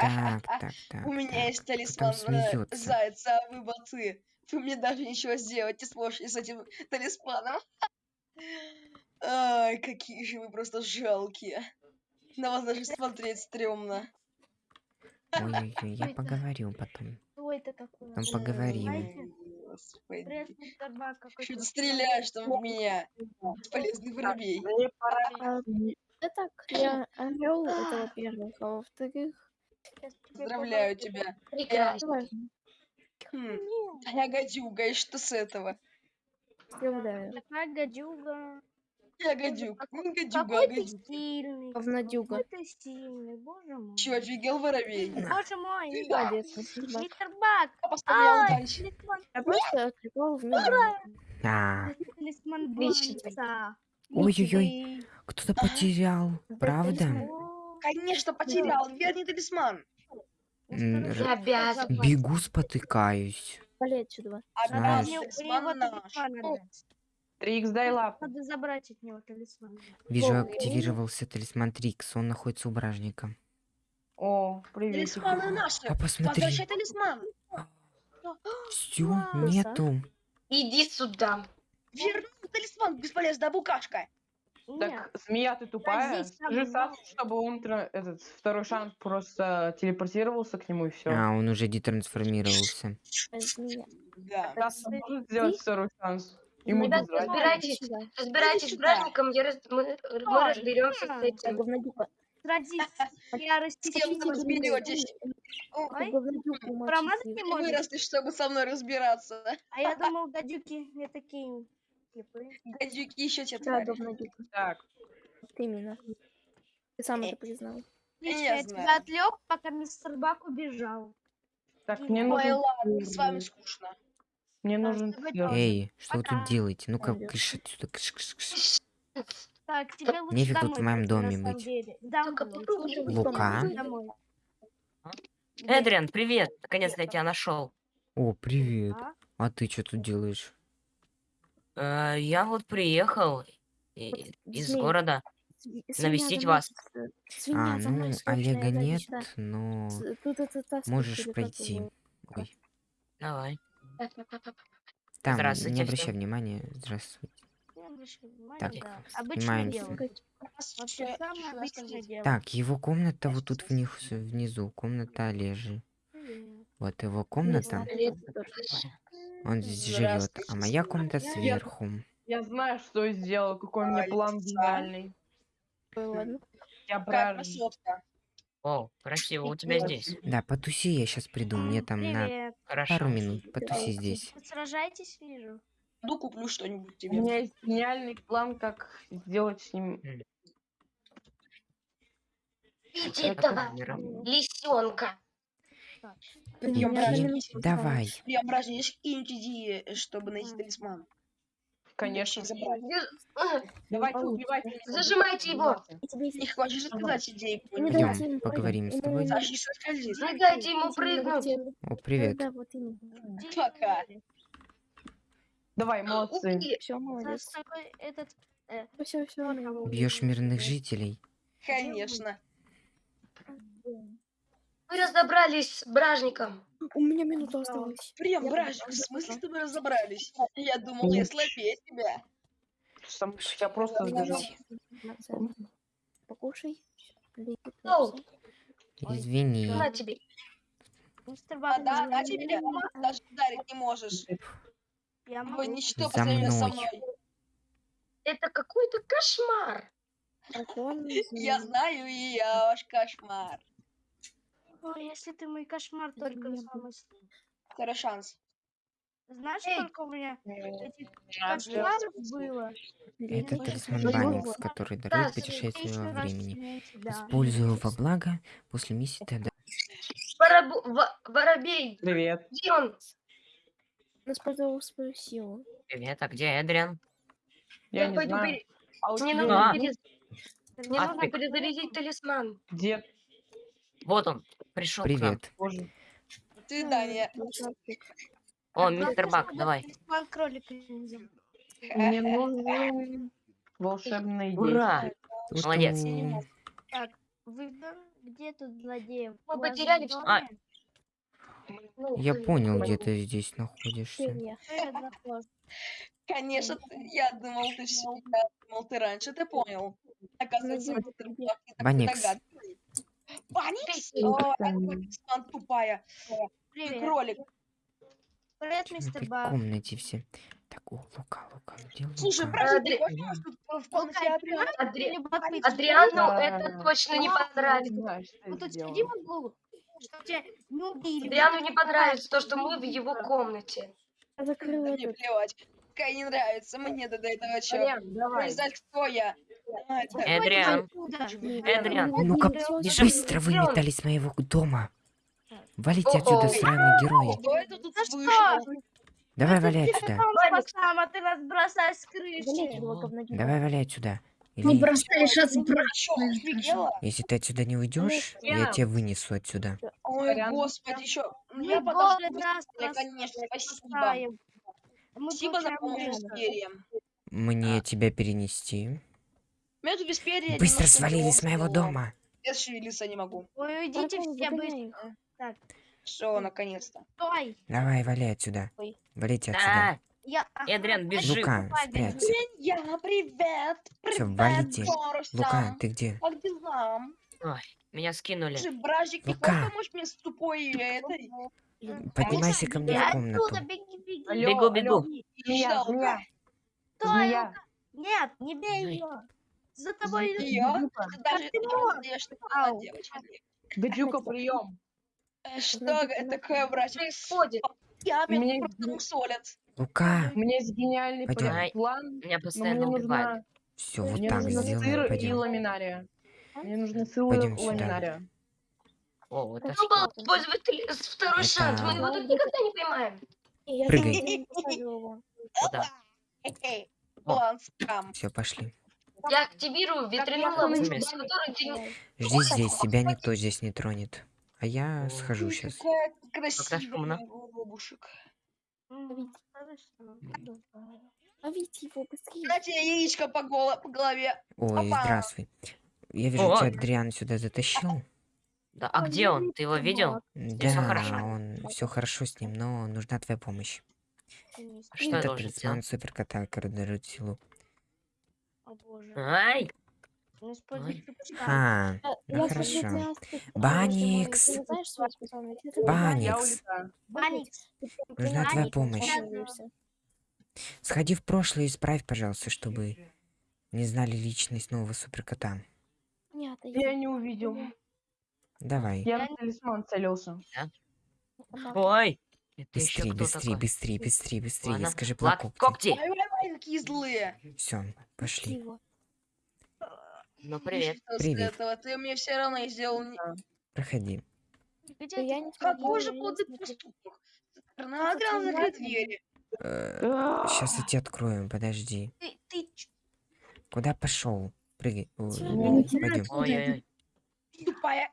Так, так, так. У меня есть Кто талисман э, зайца, а вы молодцы. Вы мне даже ничего сделать не сможете с этим талисманом. Ай, какие же вы просто жалкие. На вас даже смотреть стрёмно. Ой-ой-ой, я поговорю потом. Это? Там поговорим. Что ты ты стреляешь там в меня? Бесполезный воробей. А, Да так, я орел, это во-первых, а во-вторых, Поздравляю тебя. важно. Хм, а я гадюга, и что с этого? Поздравляю. Такая гадюга. Я гадюк. Не гадюга, а Какой ты гадюк. сильный. Говнодюга. Какой ты сильный, боже мой. Чё, офигел воробей? Боже мой. Молодец, мистер Бак. Мистер Бак. Я поставлял Ай, дальше. Я просто отвлекал талисман Отлично. Бланца. Ой-ой-ой. кто-то потерял, правда? Конечно, потерял. Верни талисман. Осторожно, р- обязан. Бегу, спотыкаюсь. Вали отсюда. Знаешь. Талисман талисман. 3х дай лапу. Надо забрать от него талисман. Вижу, активировался талисман Трикс. Он находится у бражника. О, привет. Талисманы наши. А посмотри, Возвращай талисман. все, Класса. нету. Иди сюда. Верни талисман, бесполезная букашка. Так, змея, ты тупая? Скажи Сасу, чтобы он этот второй шанс просто телепортировался к нему и все. А, он уже детрансформировался. Э. Да. Саса может сделать второй шанс. Ему Ребят, разбирайтесь. Разбирайтесь с бражником, я раз- мы, мы разберемся с этим. Я кем вы разберетесь? Промазать не можешь? выросли, чтобы со мной разбираться. А я думал, гадюки не такие. Гадюки еще те Да, твари. говнодюга. Так, Вот именно. Ты сам это признал. Отлично, Я я знаю. тебя отвлек, пока мистер Бак убежал. так, мне Ой, нужен, ладно, с вами скучно. мне Да, нужен. Эй, что вы Пока. тут делаете? Ну-ка, кыш отсюда, кыш, кыш, кыш. Так, тебе лучше Нефиг домой тут в моем доме быть. Лука? Эдриан, привет! Наконец-то я тебя нашел. О, привет. А? А ты что тут делаешь? Э, я вот приехал и- из змей. города. Сви- Навестить свинья вас. за мной, Свинья А, за ну, срочно, Олега нет, но С- Тут это таскать можешь или как пройти. его? Ой, Давай. там, Здравствуйте не всем. обращай внимания. Здравствуйте. Не обращай внимания, Так, да. Обычное снимаемся. дело. Вообще самое обычное дело. Так, его комната вот тут вниз, внизу. Комната Олежи. Привет. Вот его комната. Он здесь живет. А моя комната сверху. Я знаю, что я сделал, какой у меня план гениальный. Я. О, красиво у тебя здесь. Да, потуси, я сейчас приду. Мне там на Привет. Хорошо. пару минут. Потуси здесь. Вы сражаетесь, вижу. Ну, куплю что-нибудь У тебе. меня есть гениальный план, как сделать с ним... Видите Это этого лисенка. Минутку Давай. Идеи, э, чтобы найти талисман? Конечно. Давайте убивайте. Зажимайте его. Не хочешь рассказать идеи? Пойдем, поговорим с тобой. Не дайте ему прыгнуть. О, привет. Пока. Давай, молодцы. Уйди. Все, молодец. этот... э, Бьешь мирных жителей. Конечно. Вы разобрались с бражником. У меня минута осталась. Прям, Я бражник, в смысле что мы разобрались? Я думал, я слабее тебя. Сам я просто сбежал. Покушай. Извини. На тебе. Мистер А да, не да тебе знаю, даже ударить не можешь. Я могу. ничто по За сравнению со мной. Это какой-то кошмар. Я знаю, и я ваш кошмар. Ой, если ты мой кошмар только самый... Второй шанс. Знаешь, Эй. сколько у меня этих А, кошмаров было? Это талисман пепси. Банникс, который дарует Да, путешествие во времени. да. Использую во благо. После миссии. Воробу- во- Воробей. Привет. Где он? Он использовал свою силу. Привет, а где Эдриан? Я не пойду знаю. пере- А у Мне нужно, перез- Мне А нужно ты- перезарядить талисман. дед Вот он, пришел к нам. Привет. тоже. До свидания. О, мистер Бак, давай. Мне нужен волшебный Ура! Молодец. Так, вы Где тут злодеев? Мы потеряли в всё. А. Ну, Я ты- понял, где ты здесь находишься. Конечно, ты- я думал, ты я думал, ты раньше ты понял. Оказывается, Баникс. Ты спан тупая. Привет. кролик. Привет, В мистер Бак. комнате все. Так, о, Лука, Лука, где Слушай, Лука? Адри- ты хочешь тут в комнате. Адриану это точно не понравится. Что Вот тут сделал. сиди в углу, чтобы тебя не убили. Адриану не понравится то, что мы в его комнате. Я закрыла мне плевать. Какая не нравится, мне до этого чё. Адриан, давай. Кто я? Эдриан. Эдриан. Ну-ка. Быстро вылетали с моего дома. Валите отсюда, сраные герои. Давай валяй отсюда. Ты нас бросаешь с крыши. Давай валяй отсюда. Ну, Или, бросаешь, Чё, отбрасываешь. офигела? если ты отсюда не уйдешь, я тебя вынесу отсюда. Ой, господи? Ну, Мы я подожду. конечно, спасибо. Спасибо за помощь. Мне тебя перенести. Меня тут без перья Быстро немножко свалили с моего дома. Я шевелиться не могу. Ой, уйдите Артем, все быстро. их. Все, наконец-то. Стой. Давай, валяй отсюда. Ой. Валите отсюда. Да, Я... Эдриан, бежим. Лука, спрячься. Я, привет! Привет, валите. Боруся. Лука, ты где? Как дела? Меня скинули. Слушай, бражик, Лука. хочешь помочь мне с тупой этой? Поднимайся ко мне в Оттуда, комнату. беги, беги. Алло, Бегу, бегу. алло. Змея. Лука. Нет, не бей Ой. ее. За тобой идут. Её? Гадюка. Ты даже ты не можешь? знаешь, что она девочка. Гадюка, прием. Э, Что это такое, братик? Происходит. Я Меня просто мусолят. Лука, У меня есть гениальный Ай. план, Меня но мне постоянно убивают. нужно, все, вот мне так нужно сделаем, сыр и пойдем. ламинария. Мне нужно сыр и ламинария. О, вот это был использовать ли- второй шанс? Мы его Это- тут никогда не поймаем. Прыгай. О. План скам. Все, пошли. Я активирую ветряную я ловушку, помню. с которой ты не- Жди здесь, тебя никто здесь не тронет. А я О. схожу Ой, сейчас. Какая красивая ловушек. Ловите его быстрее. Дайте яичко по, голо- по голове. Ой, Опа. здравствуй. Я вижу, О. тебя Адриан сюда затащил. Да, а где он? Ты его видел? Да, хорошо? он все хорошо с ним, но нужна твоя помощь. Что я Это должен талисман сделать? суперкота, силу. О боже. Ай! Ай. крючка. Ха, Я- Ну хорошо. что Баникс. Я Баникс. Баникс. нужна твоя помощь. Сходи в прошлое и исправь, пожалуйста, чтобы не знали личность нового суперкота. Нет, Я не увидел. Давай. Я в талисман целился. Ой! Такой? быстрей, быстрей, быстрей. Ладно. Скажи про когти. Ай, какие злые. Все, пошли. Ну, привет. Привет. этого? Ты мне все равно не сделал Проходи. Где Я не Какой же смотрела. поступок? Адриан, закрой двери. Сейчас я тебе открою, подожди. Ты, Куда пошел? Прыгай. Пойдем. Ой-ой-ой. Тупая.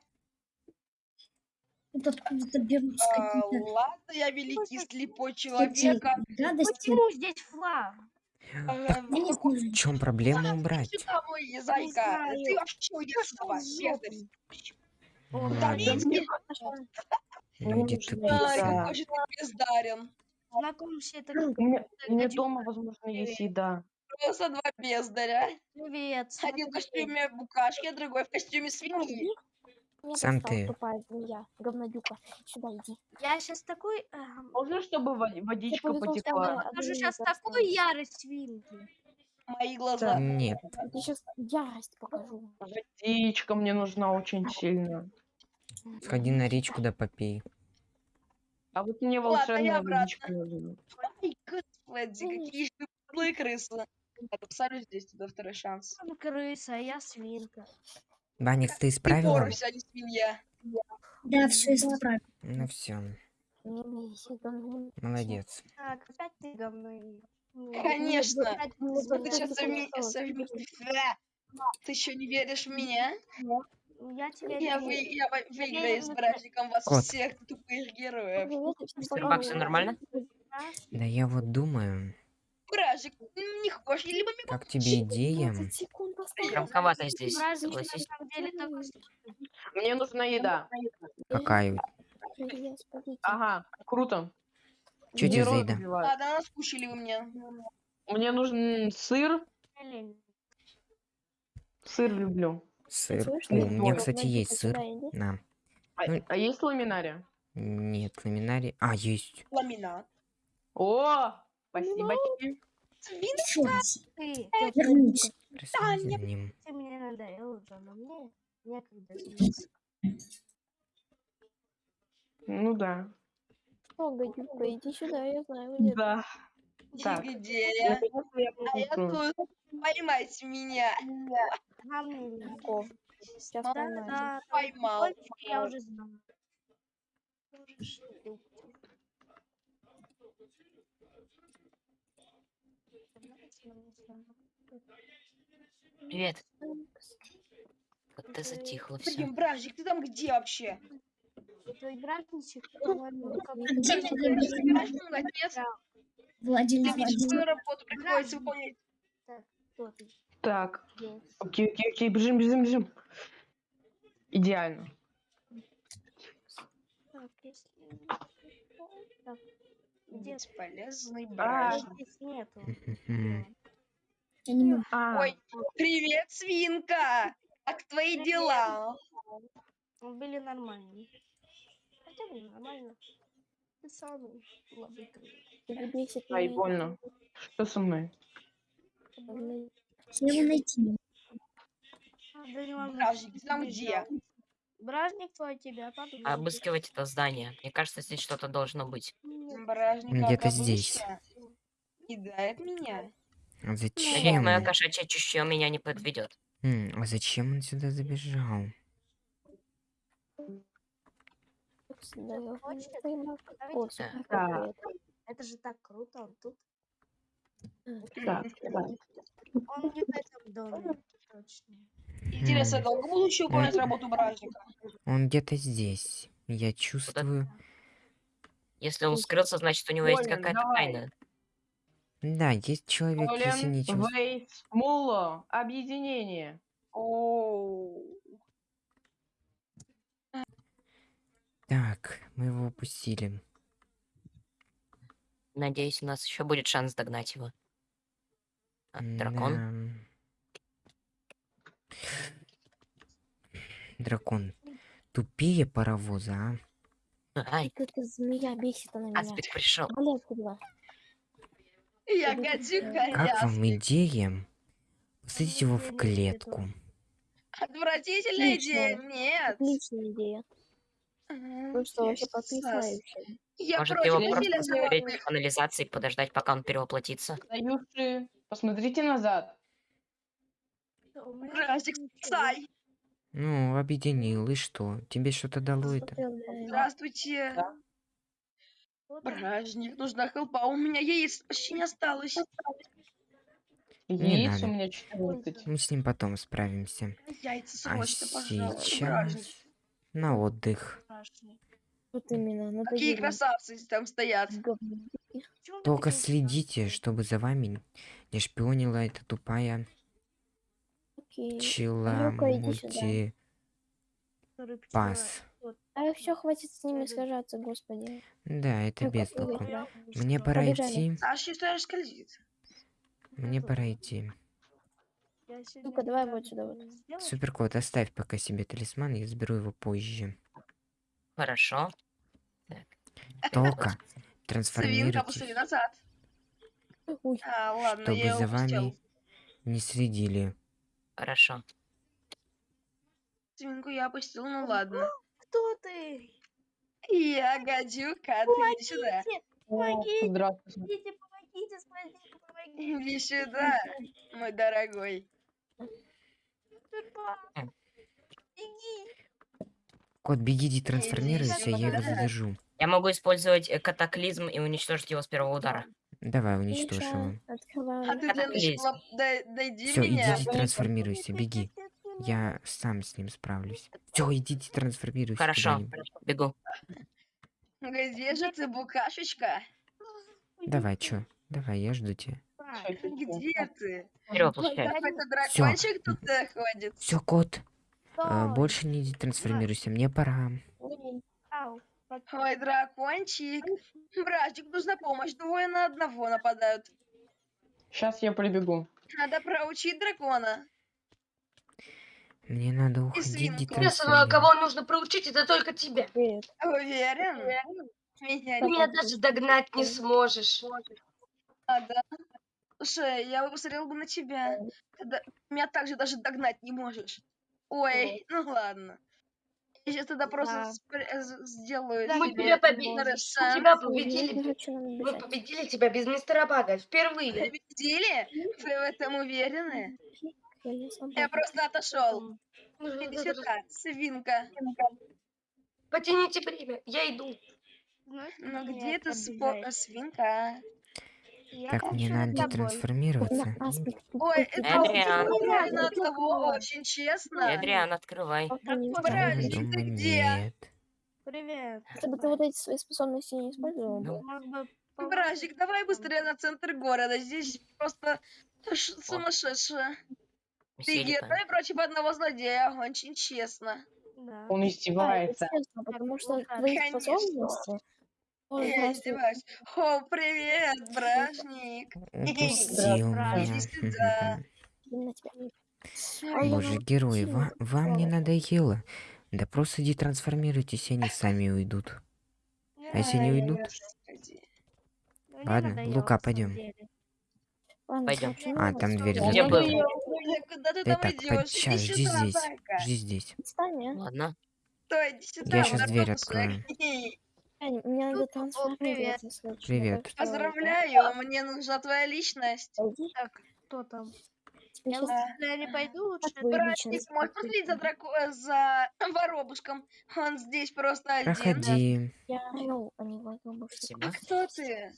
Тут откуда-то берутся А, какие-то ладно, я великий слепой человек. а. Почему здесь флаг? А, знаю. В чем проблема убрать? Сюда, мой зайка. Ты вообще уйди сюда, бездарь. Ну, Да, ладно, видите? люди тупицы. Бездарен. Знакомься, это Гадюка. дома, возможно, есть еда. Просто два бездаря. привет. Один в костюме букашки, а другой в костюме свиньи. Сам ты. тупая змея, говнодюка. Сюда иди. Я сейчас такой... эм, Можно, чтобы води- водичка что потекла? Покажу одну сейчас такую ярость свинки. Мои глаза. Нет, Я сейчас ярость покажу. Водичка мне нужна очень сильно. сходи на речку да попей. А вот мне Ладно, я волшебная обратно. водичка нужна. Ай, господи, какие же крысы. Ладно, Посмотрю здесь тебе второй шанс. Крыса, а я свинка. Баникс, ты Ты исправила? Борусь, а не свинья. Да, все исправил. Ну все, меси, говно. молодец. Так, опять ты говно. ел. Ну, Конечно. ты ты сейчас совместишь. Ты еще не веришь в меня? Я тебя Я, вы, я вы- выиграю с братиком вас Кот. всех тупых героев. Мистер. Бак, всё нормально? Да я вот думаю, Бражик, м, не хочешь либо Как тебе идея? 15 секунд осталось. Громковато здесь, согласись. Мне нужна еда. Какая? Ага, круто. Чё тебе за еда? убивают. Ладно, наскучили вы мне. Мне нужен сыр. Сыр люблю. Сыр. О, у меня, кстати, есть сыр. На. А, Ну- а есть ламинария? Нет, ламинарий. А, есть. Ламинат. О, спасибо. Еще раз. Ты, Вернись. Проследи за ним. ты мне надоел уже, но мне некогда. Ну да. О, гадюка, иди сюда, я знаю, где. Да. Так. где я? Наконец-то я А я тут. Поймайте меня. О, сейчас Да, поймаю. Да, Поймал. я уже знаю. Привет. Вот ты затихло все. Блин, Бражик, ты там где вообще? Твой как А где братник? Бражик, молодец. Владимир Тебе Владимирович. работу приходится выполнять. Кто ты? Так. Окей, окей, окей, бежим, бежим, бежим. Идеально. Так, если... Так, Бесполезный А. Бражик. здесь нету. Я не могу. А, Ой, привет, свинка! Как твои дела? Ну, Были нормальные. Хотя бы нормально. Ты бесит ай, больно. Что со мной? мои- Я его найти. А, там где? Бражник твой тебя подумал. Обыскивать это здание. Мне кажется, здесь что-то должно быть. Бражник, Где-то здесь. Кидает меня. А Надеюсь, зачем? мое кошачье чутье меня не подведет. М, А зачем он сюда забежал? Да, супер, Да. это. Же так круто, он тут. Так. Он где-то в этом доме. Точно. Интересно, долго буду еще выполнять работу Бражника? Он где-то здесь. Я чувствую. Если он скрылся, значит, у него есть какая-то давай. тайна. Да, есть человек, если Колин, нечего. с- Вейс, Муло, объединение. Оу. Так, мы его упустили. Надеюсь, у нас еще будет шанс догнать его. А, дракон? Да. Дракон. Тупее паровоза, а? Ай, эта змея бесит она меня. Аспид пришел. Отсюда. Я гадюка, сюда. Как вам идея? Посадить его в клетку. Отвратительная идея. Нет. Отличная идея. Просто я вообще. Я Может, его просто животными. в канализации и подождать, пока он перевоплотится? Союзы, посмотрите назад. Ничего. спасай. Ну, объединил, и что? Тебе что-то дало это? Здравствуйте. Да. Бражник, нужна хелпа. У меня яиц почти не осталось. Не Яиц надо. у меня 14. Мы с ним потом справимся. Яйца А срочно, пожалуйста, бражник. сейчас на отдых. Вот именно. Ну Какие красавцы там стоят. Только следите, чтобы за вами не шпионила эта тупая чила Ну-ка, иди сюда. пчела-. А все, хватит с ними сражаться, господи. Да, это Ну-ка, без толку. Я Мне пора Побежали. идти. А считаешь, скользит. Мне пора идти. Ну-ка, давай вот сюда вот. Суперкот, оставь пока себе талисман, я заберу его позже. Хорошо. Только Свинка, трансформируйтесь, назад. Ой, А, ладно, чтобы я за упустил. вами не следили. Хорошо. Свинку я опустил, ну ладно. Кто ты? Я гадюка, ты иди сюда. Помогите, О, Здравствуйте. помогите, помогите, спасите, помогите. Иди сюда, мой дорогой. Беги. Кот, беги, иди трансформируйся, я его задержу. Я могу использовать э, катаклизм и уничтожить его с первого удара. Давай, уничтожь Миша, его. А ты для начала дай- дойди Все, меня. идите трансформируйся, беги. Я сам с ним справлюсь. Все, идите трансформируйся. Хорошо. Бегу. Где же ты, букашечка? Давай, чё? Давай, я жду тебя. Где ты? Вперед. Какой-то Всё. дракончик тут э, ходит. Все, кот, а, Стой. больше не трансформируйся, мне пора. Ау. Ой, дракончик. Братик, нужна помощь. Двое на одного нападают. Сейчас я прибегу. Надо проучить дракона. Мне надо уходить детрансформировать. кого нужно проучить, это только тебя. Привет. Уверен? Меня Ты не меня даже догнать не сможешь. надо. Слушай, я бы посмотрел бы на тебя. Ты да- Меня также даже догнать не можешь. Ой, ну ладно. Я сейчас тогда просто Да. спр- э, сделаю Мы себе тебя победили. Тебя победили. Мы победили тебя без мистера Бага. Впервые. Победили? Вы в этом уверены? Я, сам просто отошел. Иди сюда, свинка. Потяните время. Я иду. Ну где ты, свинка? Я Так, мне надо с тобой. детрансформироваться. На асмик ты Ой, это Эдриан. Тупой. одного, очень честно. Эдриан, открывай. Братик, ты где? нет. Привет. Если бы ты вот эти свои способности не использовал Ну, Братик, давай быстрее на центр города. Здесь просто сумасшедшее. Летают. давай против одного злодея, очень честно. Да. Он Да, издевается. честно, потому что твои Конечно. способности... Ой, Я издеваюсь. О, привет, бражник. Упустил Иди меня. Боже, герои, ва- вам не надоело? Да просто детрансформируйтесь, и они сами уйдут. А если не уйдут? Мне Ладно, Лука, пойдем. Пойдем. А, ну, там всё, дверь я Где закрыта. был? Ой, Куда ты там идешь? сейчас, жди здесь. Жди здесь. А. Ладно. Стой, иди сюда, Я щас дверь открою. Мне надо привет. трансформироваться. Привет. Поздравляю, мне нужна твоя личность. Так, кто там? Я не пойду лучше. Братик, можешь посмотреть за, драко... э, за воробушком? Он здесь просто один. Проходи. Я орел, а не воробушек. Спасибо. А кто ты?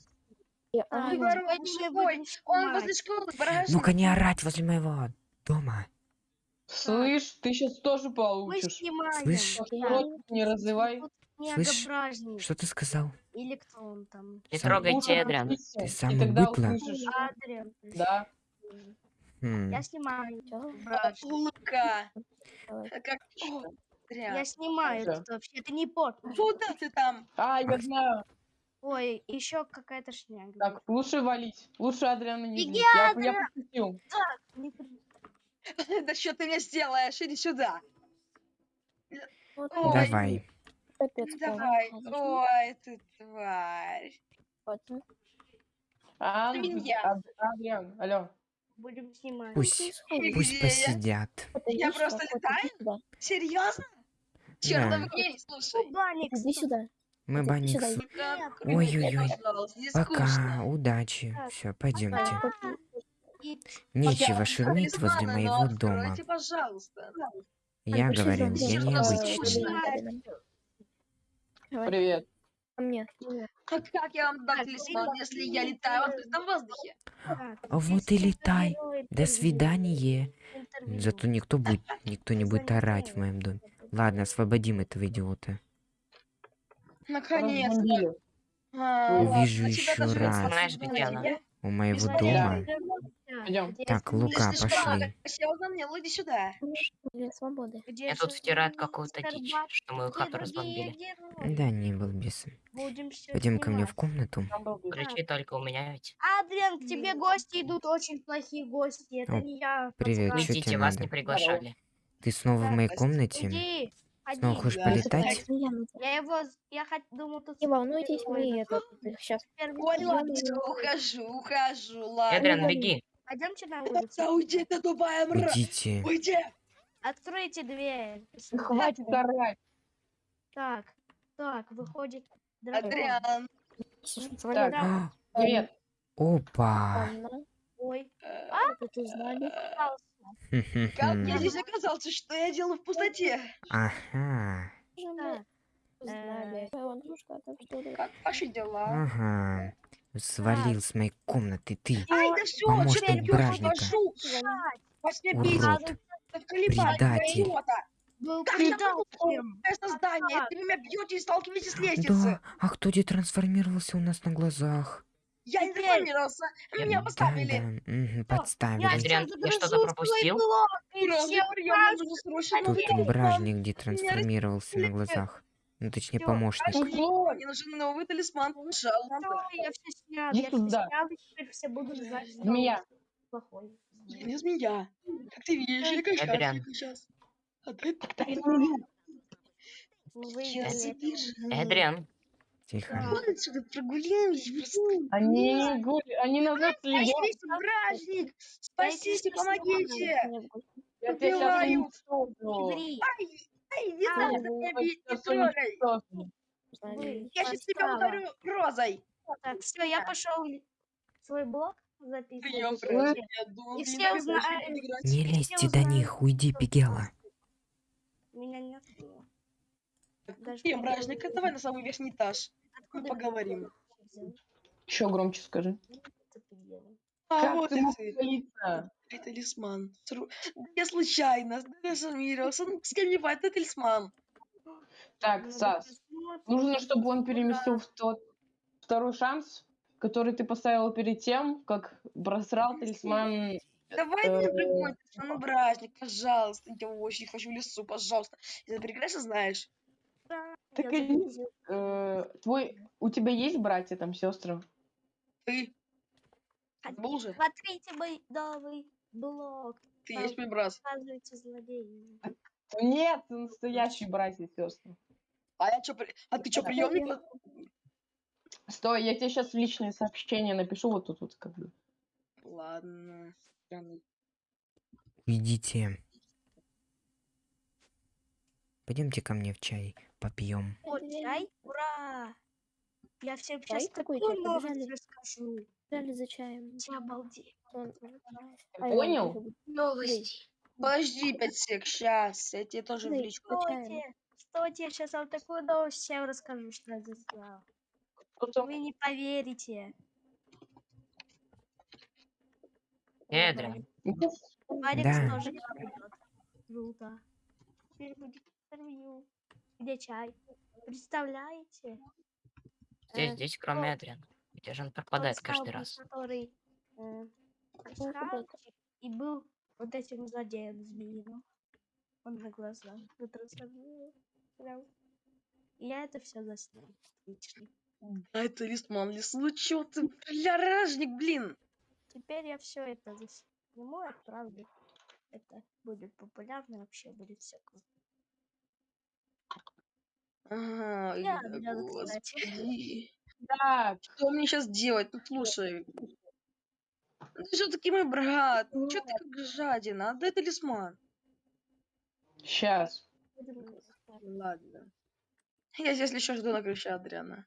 А, Ой, орел. воробушек, Пойди, ой, будем он возле школы, бражник. Ну-ка не орать возле моего дома. Слышь, ты сейчас тоже получишь. Слышь? Да. Не раззывай. Тут Слышь. Что ты сказал? Или кто он там? Не Сам- трогайте научись, Ты быдло. услышишь. Адриан. Да. Хм, Я снимаю. Давай. Э, Как... Я снимаю тут вообще. Это не пот. Куда ты там? А, я знаю. Ой, еще какая-то шняга. Так, лучше валить. Лучше Адриана не Беги. Я, я Адриан! Не при- Да что ты мне сделаешь? Иди сюда. Ой. Давай. Давай. Ой, ты тварь. А, Адриан, алло. Будем снимать. Пусть, пусть я? посидят. Я просто летаю? Серьезно? Черт, Да. слушай. Иди сюда. Мы открой, Ой-ой-ой. Пока, удачи. Все, пойдемте. Нечего шуметь возле моего дома. Я пошли говорю, я необычный. Привет. мне. А как я вам дам Так, талисман, если я летаю в открытом воздухе? А вот и летай. До свидания. Зато никто будет, никто не будет орать в моем доме. Ладно, освободим этого идиота. Наконец-то. А, Увижу еще раз. Знаешь, где она? У моего дома. Пойдем. Так, я Лука, Ты пошли. мне, иди сюда. Для свободы. Мне тут мистер какую-то дичь, что мою хату разбомбили. Да, не был бесом. Пойдем ко мне в комнату. Ключи только у меня ведь. Адриан, к тебе гости идут, очень плохие гости. Это О, не я. привет, чё Идите, тебе вас надо? не приглашали. Ты снова в моей комнате? Иди, Снова ходи. хочешь Да. полетать? Ну, я. Я его, я хот- думал, тут... Не волнуйтесь, мы это сейчас. ухожу, ухожу, ладно. Эдриан, беги. Пойдемте на улицу. Уйди ты, тупая мразь! Уйдите. Уйди! Откройте дверь. Хватит орать. Так, так, выходит. Адриан. Так, привет. Опа. Ой, Э, это ты знали. пожалуйста. Как я здесь оказался? Что я делаю в пустоте? Ага. Как ваши дела? Ага. Свалил с моей комнаты ты. Ай, да все, помощник бражника. Урод. Предатель. был Как предал всем. Создание? Так. Ты меня бьете и сталкиваетесь с лестницы. Да, а кто детрансформировался у нас на глазах? Я не трансформировался, меня поставили. Я подставили. Адриан, я что-то пропустил? Тут бражник детрансформировался на глазах. Ну, точнее, Всё, помощник. Ой, Мне нужен новый талисман, пожалуйста. Я все снял, Иди я все снял, и теперь все будут знать, что Змея. плохой. Я не змея. Как ты видишь, я шарфик сейчас. А ты я. Эдриан, Тихо. Отсюда прогуляемся просто. Они, гули- они на нас следят. Спасите, бражник! Спасите, помогите! Я тебя сейчас убиваю. уничтожу. Иври, Ай, не А, надо Я меня бить, не трогай! Я сейчас тебя ударю розой! Так, все, я пошел свой блок записывать. И все узнают. играть. Не лезьте до них, уйди, Пигела. Меня нет. Даже бражник, знаю, давай на самый верхний этаж. Откуда поговорим. Еще громче скажи. это. А, Как вот ты палиться? Это талисман. Я случайно, трансформировался. Ну, с кем не это талисман. Так, Сас, нужно, чтобы он переместил в тот второй шанс, который ты поставил перед тем, как просрал талисман. Давай не Э, прикольно, ну, бражник, пожалуйста, я очень хочу в лесу, пожалуйста. Ты прекрасно знаешь. Да, Так загрузил. Э, твой, у тебя есть братья там, сестры? Ты. А Был же? Смотрите мой новый блок. Ты там есть мой брат. Показывайте злодеи. Нет, настоящие братья и сестры. А я чё, при- а ты чё, приемник? Стой, я тебе сейчас в личные сообщения напишу вот тут вот как бы. Ладно. Уйдите. Пойдемте ко мне в чай, попьем. О, чай? Ура! Я всем Чай? сейчас такую чай? новость Побежали. расскажу. Дали за чаем. Ты обалдеть. А, понял? Новости. Подожди, пять сек, сейчас. Я тебе тоже в личку. чаем. Стойте, стойте, я сейчас вам такую новость всем расскажу, что я там? Вы не поверите. Эдриан, Алекс Да. тоже к нам идет. Круто. Теперь будет интервью. Где чай? Представляете? здесь, Э, здесь, кроме Эдриана. Где же он пропадает тот каждый раз? Который э, и был вот этим злодеем змеиным. Он на. И я это все заснял. Отлично. Да, это листман лесу. Чё ты, бля, ражник, блин. Теперь я все это засниму и отправлю. Это будет популярно, вообще будет все круто. Ага, Я э, Адриана, кстати. господи. Так, Что мне сейчас делать? Ну, слушай. Ну, Ты все-таки мой брат. Ну, чё ты как жадина? Отдай талисман. сейчас. Будем Ладно. Я здесь еще жду на крыше Адриана.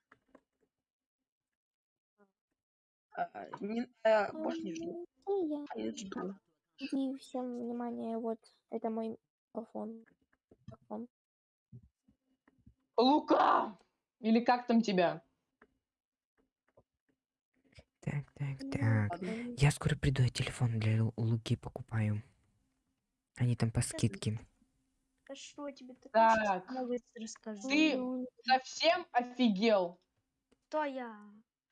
А, не, а, больше не жду. И я. А, я жду. И всем внимание, вот это мой микрофон. Микрофон. Лука! Или как там тебя? Так, так, так. Я скоро приду, я телефон для Лу- Луки покупаю. Они там по скидке. Хорошо, тебе Так. расскажу. Ты совсем офигел? Кто я?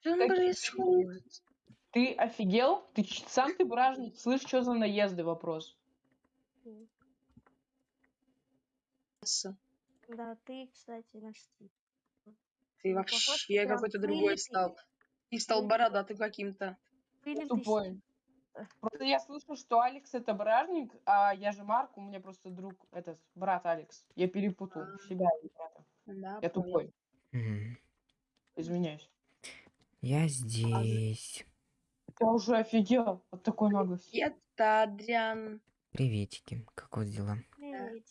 Что происходит? Ты офигел? Ты сам ты бражник, слышь, что за наезды вопрос? Да, ты, кстати, наш тип. Ты Ну, похож вообще прям какой-то другой стал. Ты стал бородатым каким-то. Тупой. Просто я слышу, что Алекс это бражник, а я же Марк, у меня просто друг, этот, брат Алекс. Я перепутал А. себя и брата. Да, Я понял. тупой, Мгм. извиняюсь. Я здесь. Я уже офигел от такой наглости. Это Адриан. Приветики. Как у вас дела? Привет.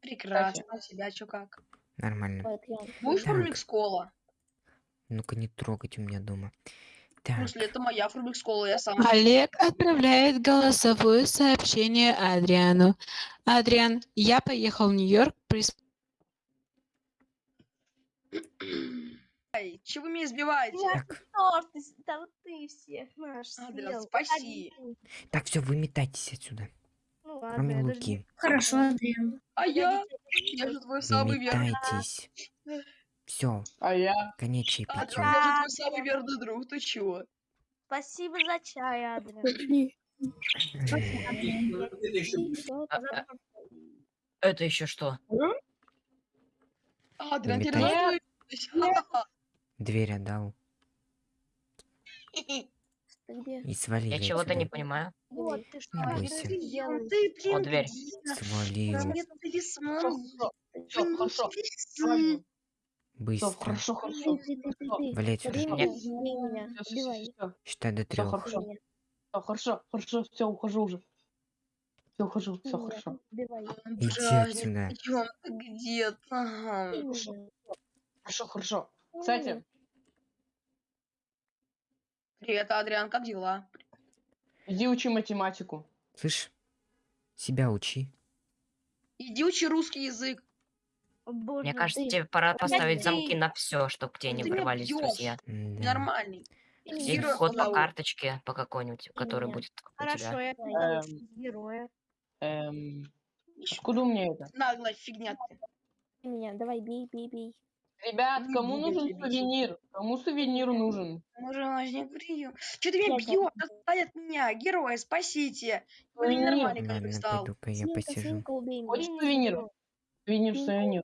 Прекрасно. А тебя чё как? Нормально. вот я. Будешь Так. фурмикс кола? Ну-ка не трогать у меня дома. В Так, смысле, это моя фурмикс кола, я сам. Олег отправляет голосовое сообщение Адриану. Адриан, я поехал в Нью-Йорк. прис- Ай, чего вы меня избиваете? так, ты с- да вот ты всех наш Адриан, съел. спаси. Один. так, все, выметайтесь отсюда. Ну ладно, Кроме я даже Луки. Хорошо, Адриан. А я? Я же твой самый верный. Все, А я? конец Адриан, чаепития. я же твой самый верный друг. Ты чего? Спасибо за чай, Адриан. А, а, Это еще что? Адриан, ты? Дверь отдал. И свалили Я чего-то не понимаю. Вот, ты что, Не бойся. ты делаешь? Ты, блин, О, дверь. Свалил. Нет, ты весьма. Все, хорошо. Быстро. хорошо, хорошо. сюда. меня, Нет. Считай до трех. хорошо. Убей меня. Всё, хорошо, хорошо, все, ухожу уже. Все, ухожу, все хорошо. Иди отсюда. где-то. Хорошо, хорошо. Кстати, Привет, Адриан, как дела? иди учи математику. Слышь, себя учи. Иди учи русский язык. О, боже, Мне кажется, ты- тебе пора поставить ты- замки на все, чтобы к тебе не Ты ворвались друзья. Да. Нормальный. Убей И меня. Героя вход по карточке, по какой-нибудь, который меня. будет у Хорошо, я Эм. героя. Эм, откуда у меня это? Наглая фигня меня. Давай, бей, бей, бей. Ребят, Не кому нужен сувенир? Кому сувенир нужен? Может, возник прием. Че ты меня бьешь? Отстань от меня. Героя, спасите. Блин, Сувенир. нормальный как пойду-ка я посижу. Хочешь сувенир? Сувенир, сувенир.